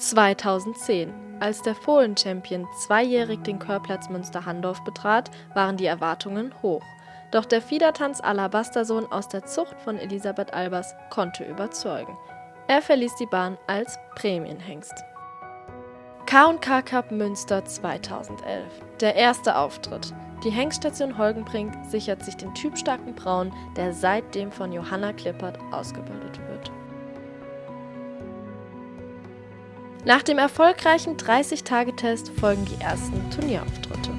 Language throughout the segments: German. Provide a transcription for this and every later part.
2010. Als der Fohlen-Champion zweijährig den Chörplatz Münster-Handorf betrat, waren die Erwartungen hoch. Doch der Fiedertanz Alabastersohn aus der Zucht von Elisabeth Albers konnte überzeugen. Er verließ die Bahn als Prämienhengst. K&K Cup Münster 2011. Der erste Auftritt. Die Hengststation Holgenbrink sichert sich den typstarken Braun, der seitdem von Johanna Klippert ausgebildet wird. Nach dem erfolgreichen 30-Tage-Test folgen die ersten Turnierauftritte.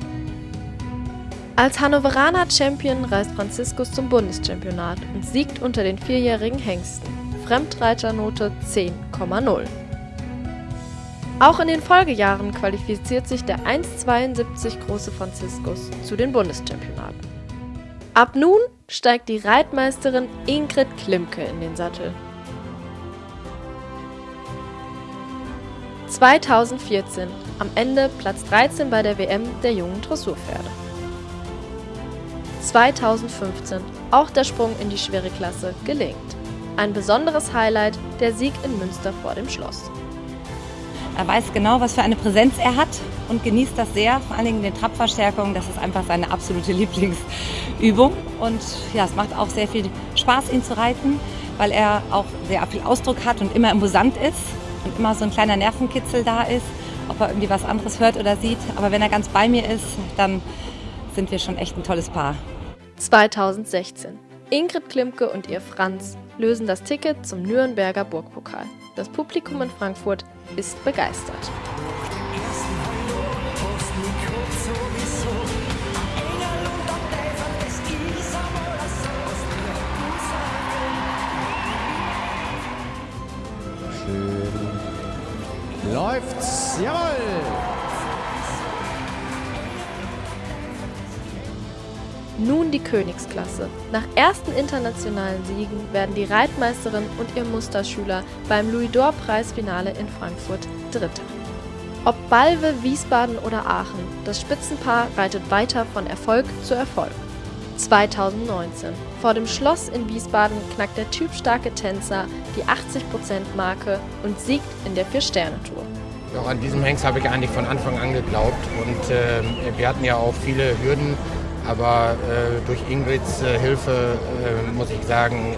Als Hannoveraner Champion reist Franziskus zum Bundeschampionat und siegt unter den vierjährigen Hengsten. Fremdreiternote 10,0. Auch in den Folgejahren qualifiziert sich der 1,72 große Franziskus zu den Bundeschampionaten. Ab nun steigt die Reitmeisterin Ingrid Klimke in den Sattel. 2014, am Ende Platz 13 bei der WM der jungen Dressurpferde. 2015, auch der Sprung in die schwere Klasse gelingt. Ein besonderes Highlight, der Sieg in Münster vor dem Schloss. Er weiß genau, was für eine Präsenz er hat und genießt das sehr, vor allen Dingen den Trabverstärkung. Das ist einfach seine absolute Lieblingsübung. Und ja, es macht auch sehr viel Spaß, ihn zu reiten, weil er auch sehr viel Ausdruck hat und immer imposant ist und immer so ein kleiner Nervenkitzel da ist, ob er irgendwie was anderes hört oder sieht. Aber wenn er ganz bei mir ist, dann sind wir schon echt ein tolles Paar. 2016. Ingrid Klimke und ihr Franz lösen das Ticket zum Nürnberger Burgpokal. Das Publikum in Frankfurt ist begeistert. Läuft's. Jawohl! Nun die Königsklasse. Nach ersten internationalen Siegen werden die Reitmeisterin und ihr Musterschüler beim Louis-d'Or-Preisfinale in Frankfurt Dritter. Ob Balve, Wiesbaden oder Aachen, das Spitzenpaar reitet weiter von Erfolg zu Erfolg. 2019. Vor dem Schloss in Wiesbaden knackt der typstarke Tänzer die 80%-Marke und siegt in der Vier-Sterne-Tour. Auch an diesem Hengst habe ich eigentlich von Anfang an geglaubt und äh, wir hatten ja auch viele Hürden, aber äh, durch Ingrids äh, Hilfe äh, muss ich sagen,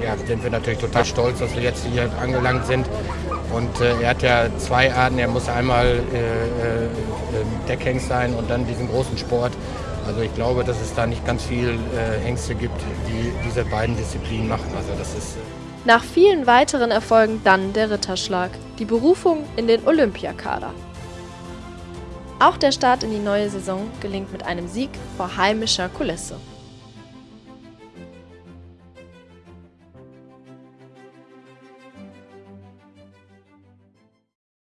äh, ja, sind wir natürlich total stolz, dass wir jetzt hier angelangt sind. Und äh, er hat ja zwei Arten, er muss einmal Deckhengst sein und dann diesen großen Sport. Also ich glaube, dass es da nicht ganz viel äh, Ängste gibt, die diese beiden Disziplinen machen. Also das ist äh Nach vielen weiteren Erfolgen dann der Ritterschlag, die Berufung in den Olympiakader. Auch der Start in die neue Saison gelingt mit einem Sieg vor heimischer Kulisse.